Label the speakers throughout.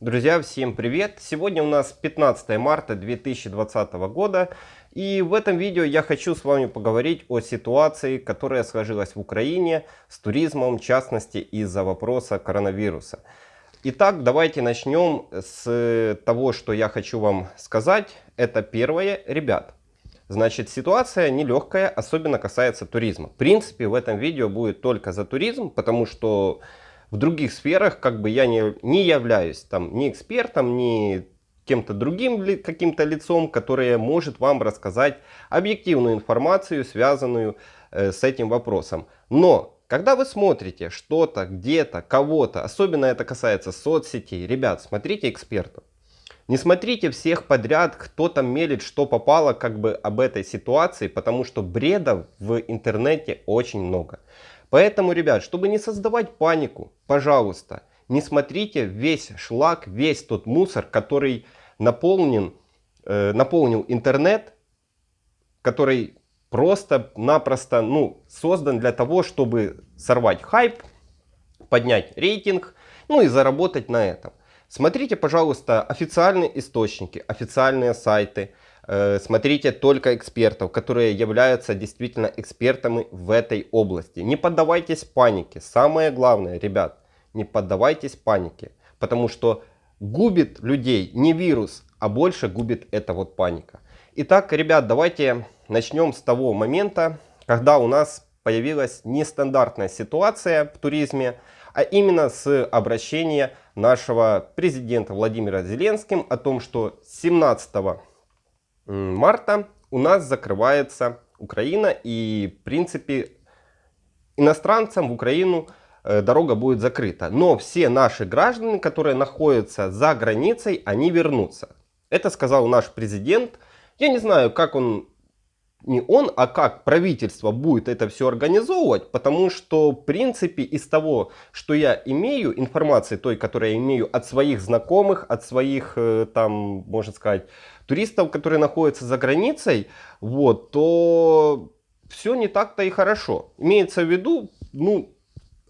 Speaker 1: Друзья, всем привет! Сегодня у нас 15 марта 2020 года. И в этом видео я хочу с вами поговорить о ситуации, которая сложилась в Украине с туризмом, в частности из-за вопроса коронавируса. Итак, давайте начнем с того, что я хочу вам сказать. Это первое, ребят. Значит, ситуация нелегкая, особенно касается туризма. В принципе, в этом видео будет только за туризм, потому что в других сферах как бы я не, не являюсь там ни экспертом, ни кем-то другим каким-то лицом, которое может вам рассказать объективную информацию, связанную э, с этим вопросом. Но когда вы смотрите что-то, где-то, кого-то, особенно это касается соцсетей, ребят, смотрите экспертов. Не смотрите всех подряд, кто там мелит, что попало как бы об этой ситуации, потому что бреда в интернете очень много. Поэтому, ребят, чтобы не создавать панику, пожалуйста, не смотрите весь шлак, весь тот мусор, который наполнен, э, наполнил интернет, который просто-напросто ну, создан для того, чтобы сорвать хайп, поднять рейтинг, ну и заработать на этом. Смотрите, пожалуйста, официальные источники, официальные сайты, смотрите только экспертов, которые являются действительно экспертами в этой области. Не поддавайтесь панике. Самое главное, ребят, не поддавайтесь панике. Потому что губит людей не вирус, а больше губит эта вот паника. Итак, ребят, давайте начнем с того момента, когда у нас появилась нестандартная ситуация в туризме, а именно с обращения нашего президента Владимира Зеленским о том, что 17 марта у нас закрывается Украина и в принципе иностранцам в Украину э, дорога будет закрыта. Но все наши граждане, которые находятся за границей, они вернутся. Это сказал наш президент. Я не знаю, как он не он, а как правительство будет это все организовывать, потому что, в принципе, из того, что я имею, информации той, которую я имею от своих знакомых, от своих, э, там, можно сказать, туристов, которые находятся за границей, вот, то все не так-то и хорошо. Имеется в виду, ну,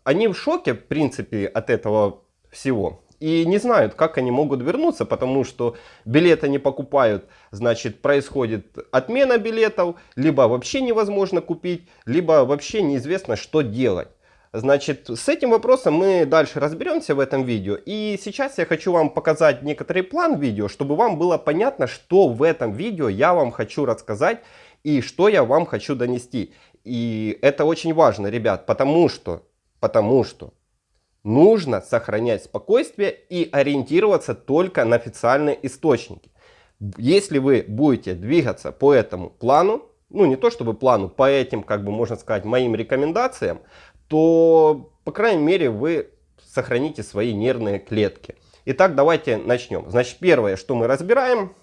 Speaker 1: они в шоке, в принципе, от этого всего и не знают, как они могут вернуться, потому что билеты не покупают, значит, происходит отмена билетов, либо вообще невозможно купить, либо вообще неизвестно, что делать. Значит, с этим вопросом мы дальше разберемся в этом видео. И сейчас я хочу вам показать некоторый план видео, чтобы вам было понятно, что в этом видео я вам хочу рассказать и что я вам хочу донести. И это очень важно, ребят, потому что, потому что нужно сохранять спокойствие и ориентироваться только на официальные источники. Если вы будете двигаться по этому плану, ну не то чтобы плану, по этим, как бы можно сказать, моим рекомендациям, то, по крайней мере, вы сохраните свои нервные клетки. Итак, давайте начнем. Значит, первое, что мы разбираем,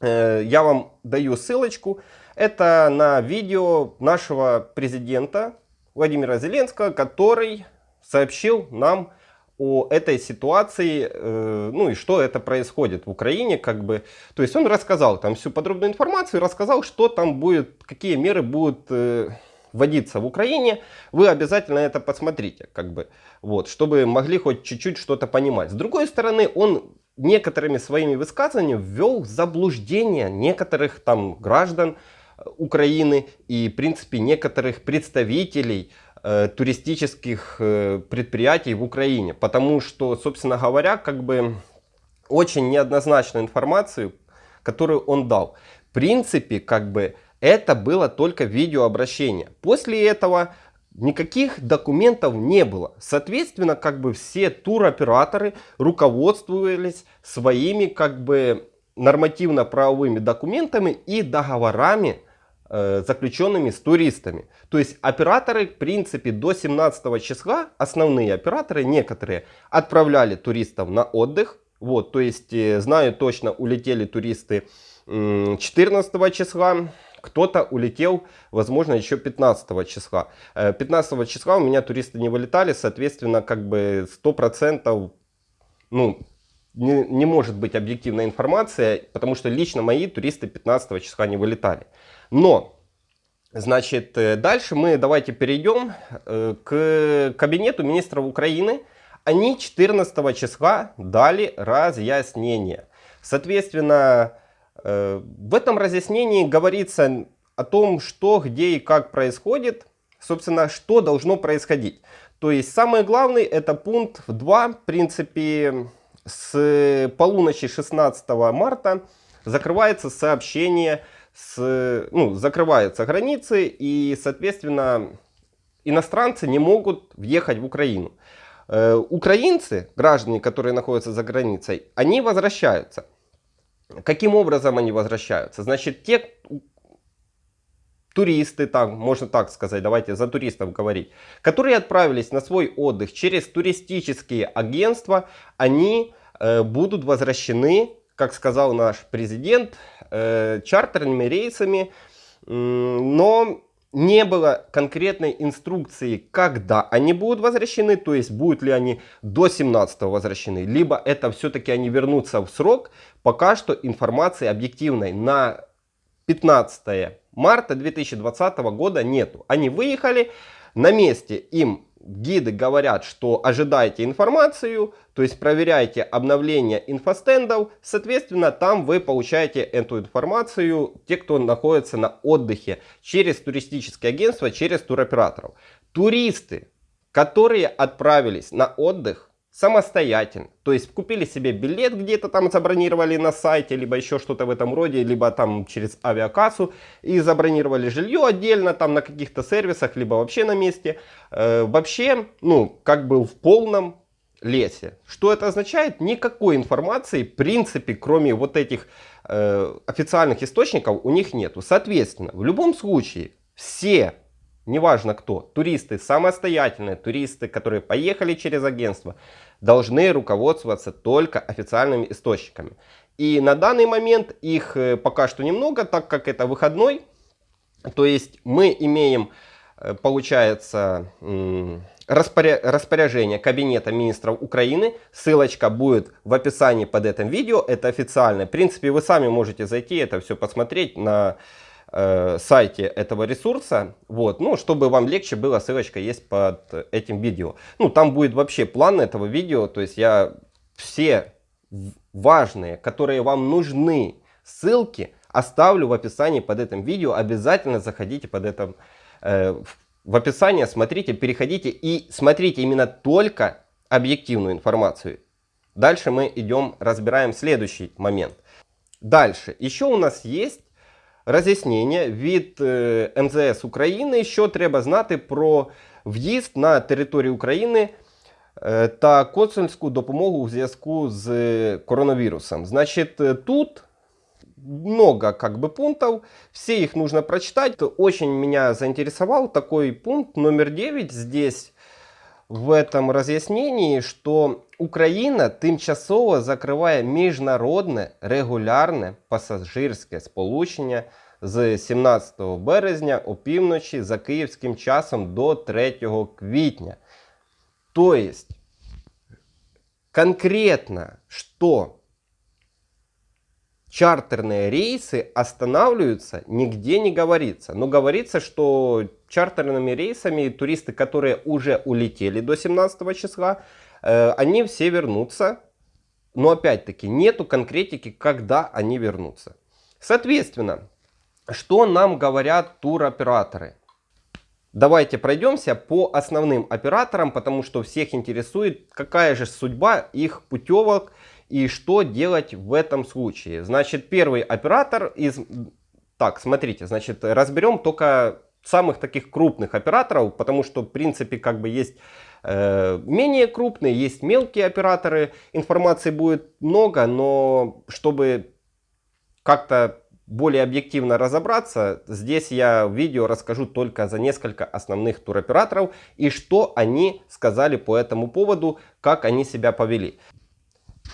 Speaker 1: э, я вам даю ссылочку. Это на видео нашего президента Владимира Зеленского, который сообщил нам о этой ситуации, э, ну и что это происходит в Украине, как бы, то есть он рассказал там всю подробную информацию, рассказал, что там будет, какие меры будут э, вводиться в Украине, вы обязательно это посмотрите, как бы, вот, чтобы могли хоть чуть-чуть что-то понимать. С другой стороны, он некоторыми своими высказываниями ввел в заблуждение некоторых там граждан Украины и, в принципе, некоторых представителей Э, туристических э, предприятий в Украине. Потому что, собственно говоря, как бы очень неоднозначную информацию, которую он дал. В принципе, как бы это было только видеообращение. После этого никаких документов не было. Соответственно, как бы все туроператоры руководствовались своими как бы нормативно-правовыми документами и договорами заключенными с туристами. То есть операторы, в принципе, до 17 числа, основные операторы, некоторые, отправляли туристов на отдых. Вот, то есть, э, знаю точно, улетели туристы 14 числа, кто-то улетел, возможно, еще 15 числа. 15 э, числа у меня туристы не вылетали, соответственно, как бы 100%, ну, не, не может быть объективная информация, потому что лично мои туристы 15 числа не вылетали. Но, значит, э, дальше мы давайте перейдем э, к кабинету министра Украины, Они 14 числа дали разъяснение. Соответственно, э, в этом разъяснении говорится о том, что, где и как происходит, собственно, что должно происходить. То есть самое главное это пункт 2, в принципе, с полуночи 16 марта закрывается сообщение, с, ну, закрываются границы и, соответственно, иностранцы не могут въехать в Украину. Э, украинцы, граждане, которые находятся за границей, они возвращаются. Каким образом они возвращаются? Значит, те туристы, там, можно так сказать, давайте за туристов говорить, которые отправились на свой отдых через туристические агентства, они э, будут возвращены, как сказал наш президент, э, чартерными рейсами, но не было конкретной инструкции, когда они будут возвращены, то есть будут ли они до 17 возвращены, либо это все-таки они вернутся в срок, пока что информации объективной на 15 марта 2020 года нету. Они выехали, на месте им гиды говорят, что ожидайте информацию, то есть проверяйте обновление инфостендов, соответственно, там вы получаете эту информацию, те, кто находится на отдыхе, через туристические агентства, через туроператоров. Туристы, которые отправились на отдых, самостоятельно. То есть купили себе билет где-то там забронировали на сайте, либо еще что-то в этом роде, либо там через авиакассу и забронировали жилье отдельно там на каких-то сервисах, либо вообще на месте. Э, вообще, ну, как бы в полном лесе. Что это означает? Никакой информации, в принципе, кроме вот этих э, официальных источников, у них нету. Соответственно, в любом случае, все неважно кто, туристы самостоятельные, туристы, которые поехали через агентство, должны руководствоваться только официальными источниками. И на данный момент их э, пока что немного, так как это выходной. То есть мы имеем, э, получается, распоряжение Кабинета министров Украины. Ссылочка будет в описании под этим видео. Это официальное. В принципе, вы сами можете зайти, это все посмотреть на э, сайте этого ресурса, вот, ну, чтобы вам легче было, ссылочка есть под этим видео. Ну, там будет вообще план этого видео, то есть я все важные, которые вам нужны, ссылки оставлю в описании под этим видео. Обязательно заходите под этим, э, в описание, смотрите, переходите и смотрите именно только объективную информацию. Дальше мы идем, разбираем следующий момент. Дальше, еще у нас есть роз'яснення від МЗС України, що треба знати про в'їзд на територію України та консульську допомогу у зв'язку з коронавирусом. Значит, тут много как бы пунктов, все их нужно прочитать. Очень меня заинтересовал такой пункт номер 9 здесь в этом разъяснении, что Україна тимчасово закриває міжнародне регулярне пасажирське сполучення з 17 березня опівночі за київським часом до 3 квітня. То есть, конкретно, что чартерные рейсы останавливаются, нигде не говорится. Но говорится, что чартерными рейсами туристы, которые уже улетели до 17 числа, э, они все вернутся. Но опять-таки нету конкретики, когда они вернутся. Соответственно, что нам говорят туроператоры? Давайте пройдемся по основным операторам, потому что всех интересует, какая же судьба их путевок и что делать в этом случае. Значит, первый оператор из... Так, смотрите, значит, разберем только самых таких крупных операторов, потому что, в принципе, как бы есть э, менее крупные, есть мелкие операторы. Информации будет много, но чтобы как-то более объективно разобраться, здесь я в видео расскажу только за несколько основных туроператоров и что они сказали по этому поводу, как они себя повели.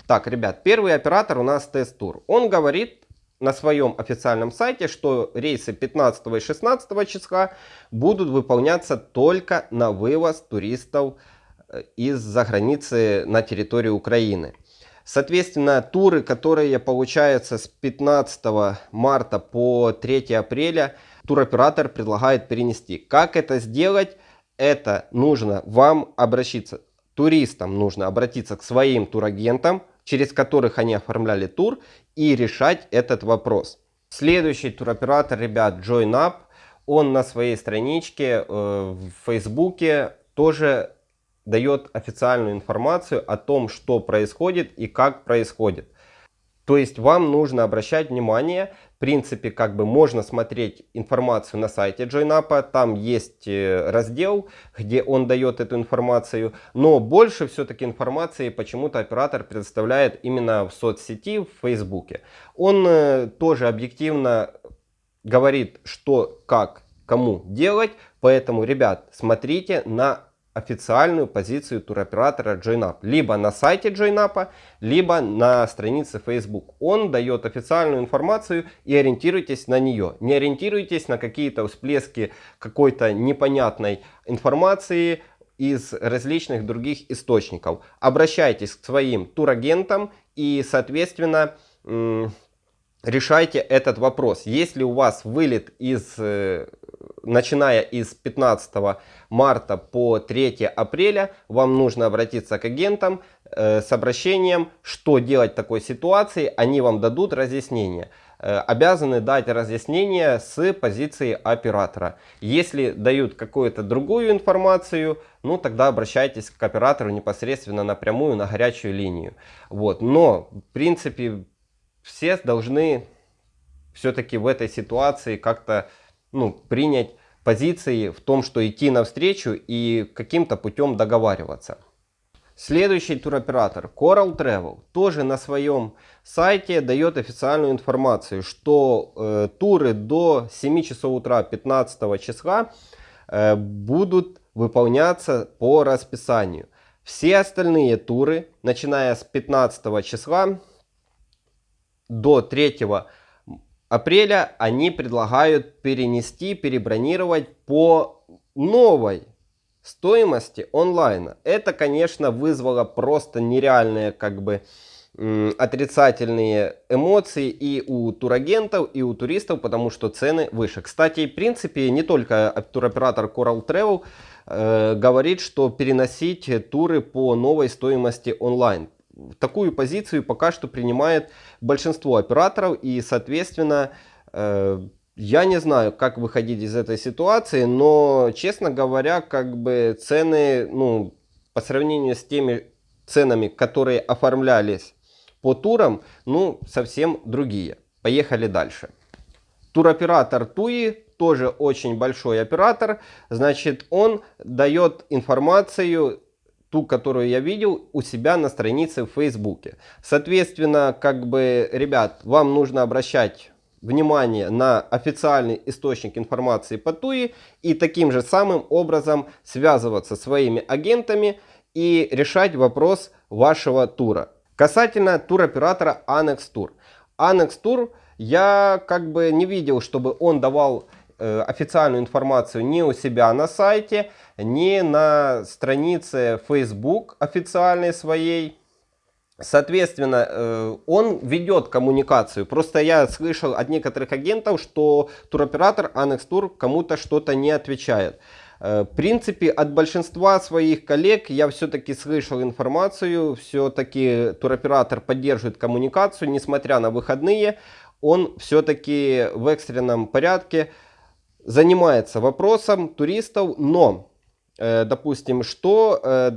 Speaker 1: Так, ребят, первый оператор у нас Тест-Тур. Он говорит на своем официальном сайте, что рейсы 15 и 16 числа будут выполняться только на вывоз туристов э, из-за границы на территорию Украины. Соответственно, туры, которые получаются с 15 марта по 3 апреля, туроператор предлагает перенести. Как это сделать? Это нужно вам обращаться туристам нужно обратиться к своим турагентам, через которых они оформляли тур, и решать этот вопрос. Следующий туроператор, ребят, JoinUp, он на своей страничке э, в Фейсбуке тоже дает официальную информацию о том, что происходит и как происходит. То есть вам нужно обращать внимание, принципе, как бы можно смотреть информацию на сайте JoinUp, там есть э, раздел, где он дает эту информацию, но больше все-таки информации почему-то оператор предоставляет именно в соцсети, в Фейсбуке. Он э, тоже объективно говорит, что, как, кому делать, поэтому, ребят, смотрите на официальную позицию туроператора JoinUp. Либо на сайте JoinUp, либо на странице Facebook. Он дает официальную информацию и ориентируйтесь на нее. Не ориентируйтесь на какие-то всплески какой-то непонятной информации из различных других источников. Обращайтесь к своим турагентам и, соответственно, решайте этот вопрос. Если у вас вылет из э, начиная из 15 марта по 3 апреля, вам нужно обратиться к агентам э, с обращением, что делать в такой ситуации. Они вам дадут разъяснение. Э, обязаны дать разъяснение с позиции оператора. Если дают какую-то другую информацию, ну тогда обращайтесь к оператору непосредственно напрямую на горячую линию. Вот. Но, в принципе, все должны все-таки в этой ситуации как-то ну, принять позиции в том, что идти навстречу и каким-то путем договариваться. Следующий туроператор Coral Travel тоже на своем сайте дает официальную информацию, что э, туры до 7 часов утра 15 числа э, будут выполняться по расписанию. Все остальные туры, начиная с 15 числа до 3 апреля они предлагают перенести, перебронировать по новой стоимости онлайна. Это, конечно, вызвало просто нереальные как бы отрицательные эмоции и у турагентов, и у туристов, потому что цены выше. Кстати, в принципе, не только туроператор Coral Travel э, говорит, что переносить туры по новой стоимости онлайн такую позицию пока что принимает большинство операторов и, соответственно, э, я не знаю, как выходить из этой ситуации, но, честно говоря, как бы цены, ну, по сравнению с теми ценами, которые оформлялись по турам, ну, совсем другие. Поехали дальше. Туроператор Туи тоже очень большой оператор, значит, он дает информацию ту, которую я видел у себя на странице в Фейсбуке. Соответственно, как бы, ребят, вам нужно обращать внимание на официальный источник информации по ТУИ и таким же самым образом связываться своими агентами и решать вопрос вашего тура. Касательно туроператора Annex Tour. Annex Tour я как бы не видел, чтобы он давал официальную информацию ни у себя на сайте, ни на странице Facebook официальной своей. Соответственно, э, он ведет коммуникацию. Просто я слышал от некоторых агентов, что туроператор Annex Tour кому-то что-то не отвечает. Э, в принципе, от большинства своих коллег я все-таки слышал информацию, все-таки туроператор поддерживает коммуникацию, несмотря на выходные, он все-таки в экстренном порядке занимается вопросом туристов, но, э, допустим, что э,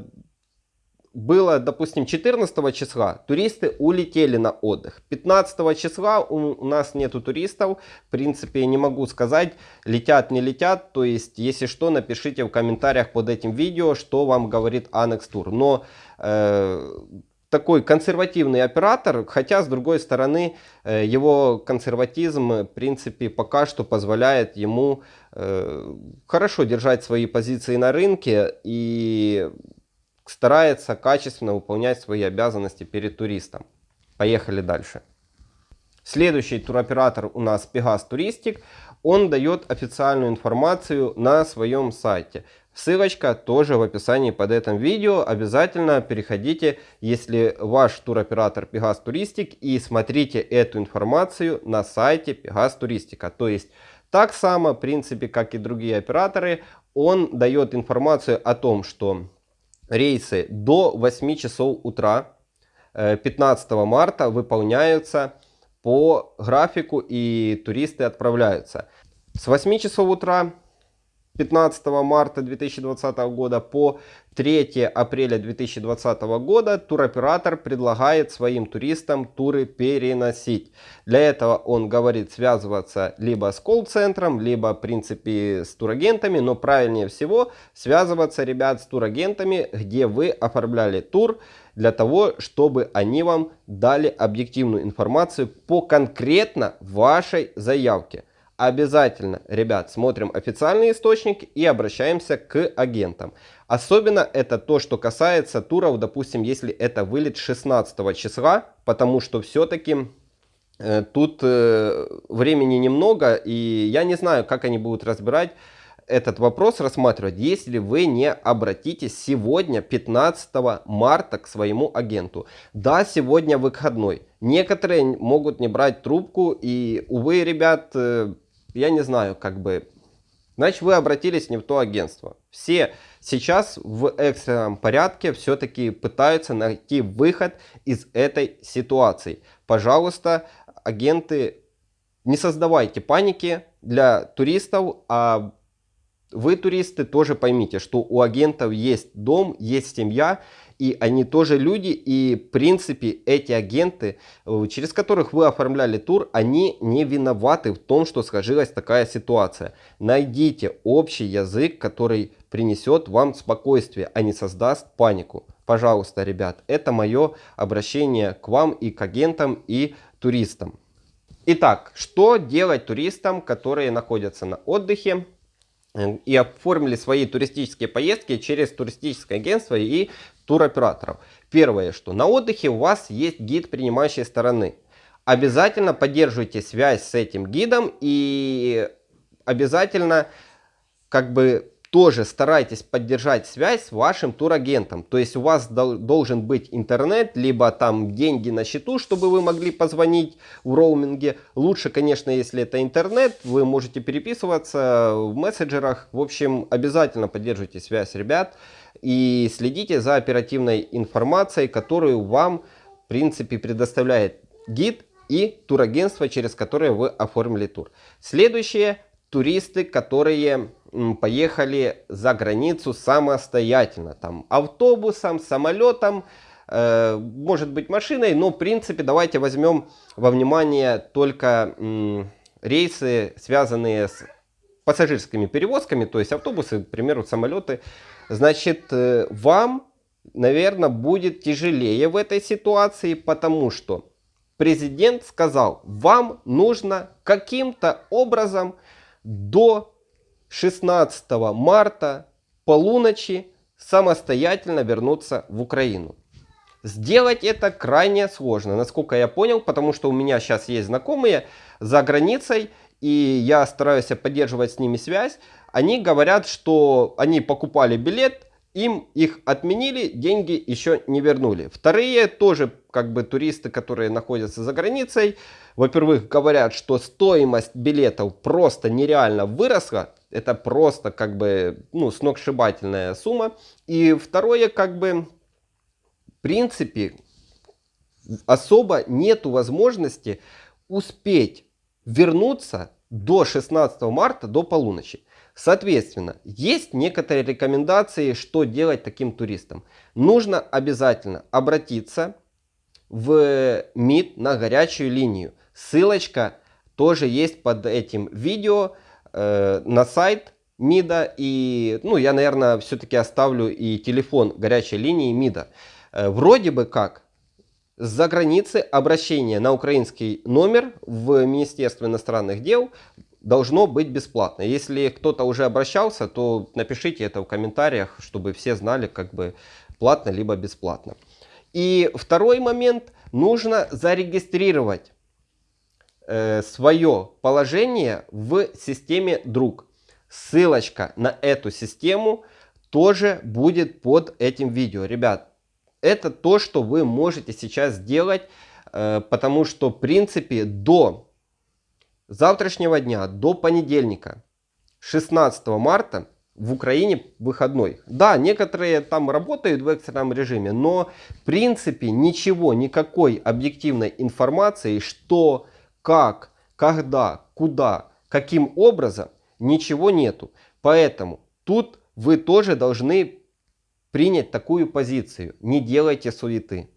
Speaker 1: было, допустим, 14 числа туристы улетели на отдых. 15 числа у, нас нету туристов. В принципе, не могу сказать, летят, не летят. То есть, если что, напишите в комментариях под этим видео, что вам говорит Annex Tour. Но э, такой консервативный оператор, хотя с другой стороны э, его консерватизм в принципе пока что позволяет ему э, хорошо держать свои позиции на рынке и старается качественно выполнять свои обязанности перед туристом. Поехали дальше. Следующий туроператор у нас Pegas Touristic. Он дает официальную информацию на своем сайте. Ссылочка тоже в описании под этим видео. Обязательно переходите, если ваш туроператор Pegas Touristic и смотрите эту информацию на сайте Pegas Touristica. То есть так само, в принципе, как и другие операторы, он дает информацию о том, что рейсы до 8 часов утра 15 э, марта выполняются по графику и туристы отправляются. С 8 часов утра 15 марта 2020 года по 3 апреля 2020 года туроператор предлагает своим туристам туры переносить. Для этого он говорит связываться либо с колл-центром, либо в принципе с турагентами, но правильнее всего связываться, ребят, с турагентами, где вы оформляли тур, для того, чтобы они вам дали объективную информацию по конкретно вашей заявке обязательно, ребят, смотрим официальный источник и обращаемся к агентам. Особенно это то, что касается туров, допустим, если это вылет 16 числа, потому что все-таки э, тут э, времени немного, и я не знаю, как они будут разбирать этот вопрос рассматривать, если вы не обратитесь сегодня, 15 марта, к своему агенту. Да, сегодня выходной. Некоторые могут не брать трубку, и, увы, ребят, э, я не знаю, как бы, значит вы обратились не в то агентство. Все сейчас в экстренном порядке все-таки пытаются найти выход из этой ситуации. Пожалуйста, агенты, не создавайте паники для туристов, а вы, туристы, тоже поймите, что у агентов есть дом, есть семья, и они тоже люди, и в принципе эти агенты, э, через которых вы оформляли тур, они не виноваты в том, что сложилась такая ситуация. Найдите общий язык, который принесет вам спокойствие, а не создаст панику. Пожалуйста, ребят, это мое обращение к вам и к агентам и туристам. Итак, что делать туристам, которые находятся на отдыхе? Э, и оформили свои туристические поездки через туристическое агентство и туроператоров. Первое, что на отдыхе у вас есть гид принимающей стороны. Обязательно поддерживайте связь с этим гидом и обязательно как бы тоже старайтесь поддержать связь с вашим турагентом. То есть у вас должен быть интернет, либо там деньги на счету, чтобы вы могли позвонить в роуминге. Лучше, конечно, если это интернет, вы можете переписываться в мессенджерах. В общем, обязательно поддерживайте связь, ребят. И следите за оперативной информацией, которую вам, в принципе, предоставляет гид и турагентство, через которое вы оформили тур. Следующее туристы, которые поехали за границу самостоятельно. Там автобусом, самолетом, э, может быть машиной, но в принципе давайте возьмем во внимание только э, рейсы, связанные с пассажирскими перевозками, то есть автобусы, к примеру, самолеты. Значит, э, вам, наверное, будет тяжелее в этой ситуации, потому что президент сказал, вам нужно каким-то образом до 16 марта полуночи самостоятельно вернуться в Украину. Сделать это крайне сложно, насколько я понял, потому что у меня сейчас есть знакомые за границей, и я стараюсь поддерживать с ними связь. Они говорят, что они покупали билет, им их отменили, деньги еще не вернули. Вторые тоже как бы туристы, которые находятся за границей, во-первых, говорят, что стоимость билетов просто нереально выросла. Это просто как бы ну, сногсшибательная сумма. И второе, как бы, в принципе, особо нету возможности успеть вернуться до 16 марта, до полуночи. Соответственно, есть некоторые рекомендации, что делать таким туристам. Нужно обязательно обратиться в МИД на горячую линию. Ссылочка тоже есть под этим видео э, на сайт МИДа. И, ну, я, наверное, все-таки оставлю и телефон горячей линии МИДа. Э, вроде бы как с-за границы обращение на украинский номер в Министерство иностранных дел должно быть бесплатно. Если кто-то уже обращался, то напишите это в комментариях, чтобы все знали, как бы платно либо бесплатно. И второй момент, нужно зарегистрировать э, свое положение в системе друг. Ссылочка на эту систему тоже будет под этим видео. Ребят, это то, что вы можете сейчас сделать, э, потому что в принципе до завтрашнего дня, до понедельника, 16 марта, в Украине выходной. Да, некоторые там работают в экстренном режиме, но в принципе ничего, никакой объективной информации, что, как, когда, куда, каким образом, ничего нету. Поэтому тут вы тоже должны принять такую позицию. Не делайте суеты.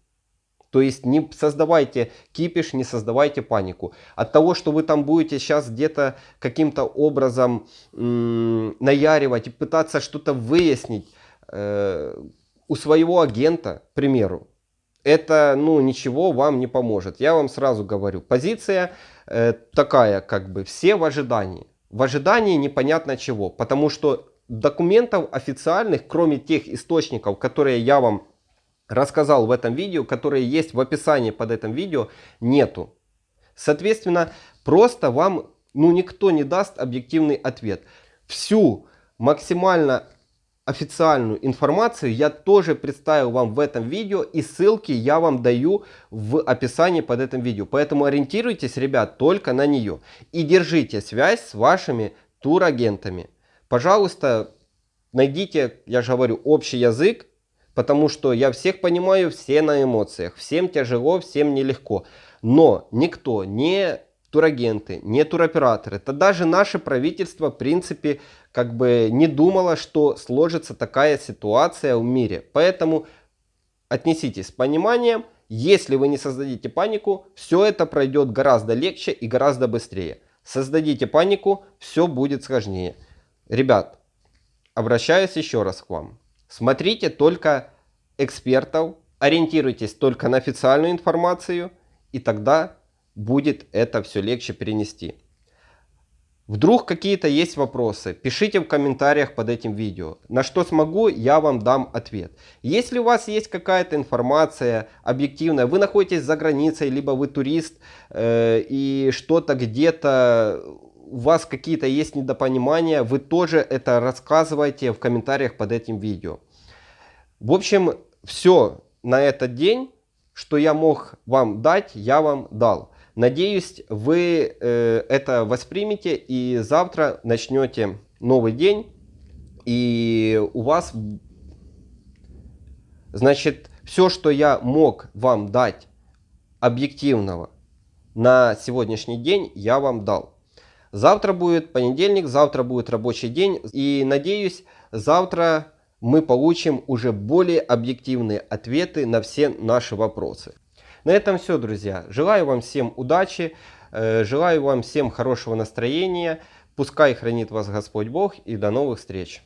Speaker 1: То есть не создавайте кипиш, не создавайте панику. От того, что вы там будете сейчас где-то каким-то образом наяривать и пытаться что-то выяснить э, у своего агента, к примеру, это ну ничего вам не поможет. Я вам сразу говорю, позиция э, такая, как бы все в ожидании. В ожидании непонятно чего, потому что документов официальных, кроме тех источников, которые я вам рассказал в этом видео, которые есть в описании под этим видео, нету. Соответственно, просто вам ну, никто не даст объективный ответ. Всю максимально официальную информацию я тоже представил вам в этом видео и ссылки я вам даю в описании под этим видео. Поэтому ориентируйтесь, ребят, только на нее. И держите связь с вашими турагентами. Пожалуйста, найдите, я же говорю, общий язык потому что я всех понимаю, все на эмоциях, всем тяжело, всем нелегко. Но никто, не турагенты, не туроператоры, это даже наше правительство, в принципе, как бы не думало, что сложится такая ситуация в мире. Поэтому отнеситесь с пониманием, если вы не создадите панику, все это пройдет гораздо легче и гораздо быстрее. Создадите панику, все будет сложнее. Ребят, обращаюсь еще раз к вам. Смотрите только экспертов, ориентируйтесь только на официальную информацию, и тогда будет это все легче перенести. Вдруг какие-то есть вопросы, пишите в комментариях под этим видео. На что смогу, я вам дам ответ. Если у вас есть какая-то информация объективная, вы находитесь за границей, либо вы турист, э, и что-то где-то у вас какие-то есть недопонимания, вы тоже это рассказывайте в комментариях под этим видео. В общем, все на этот день, что я мог вам дать, я вам дал. Надеюсь, вы э, это воспримете и завтра начнете новый день. И у вас, значит, все, что я мог вам дать объективного на сегодняшний день, я вам дал. Завтра будет понедельник, завтра будет рабочий день. И надеюсь, завтра мы получим уже более объективные ответы на все наши вопросы. На этом все, друзья. Желаю вам всем удачи, э, желаю вам всем хорошего настроения. Пускай хранит вас Господь Бог и до новых встреч.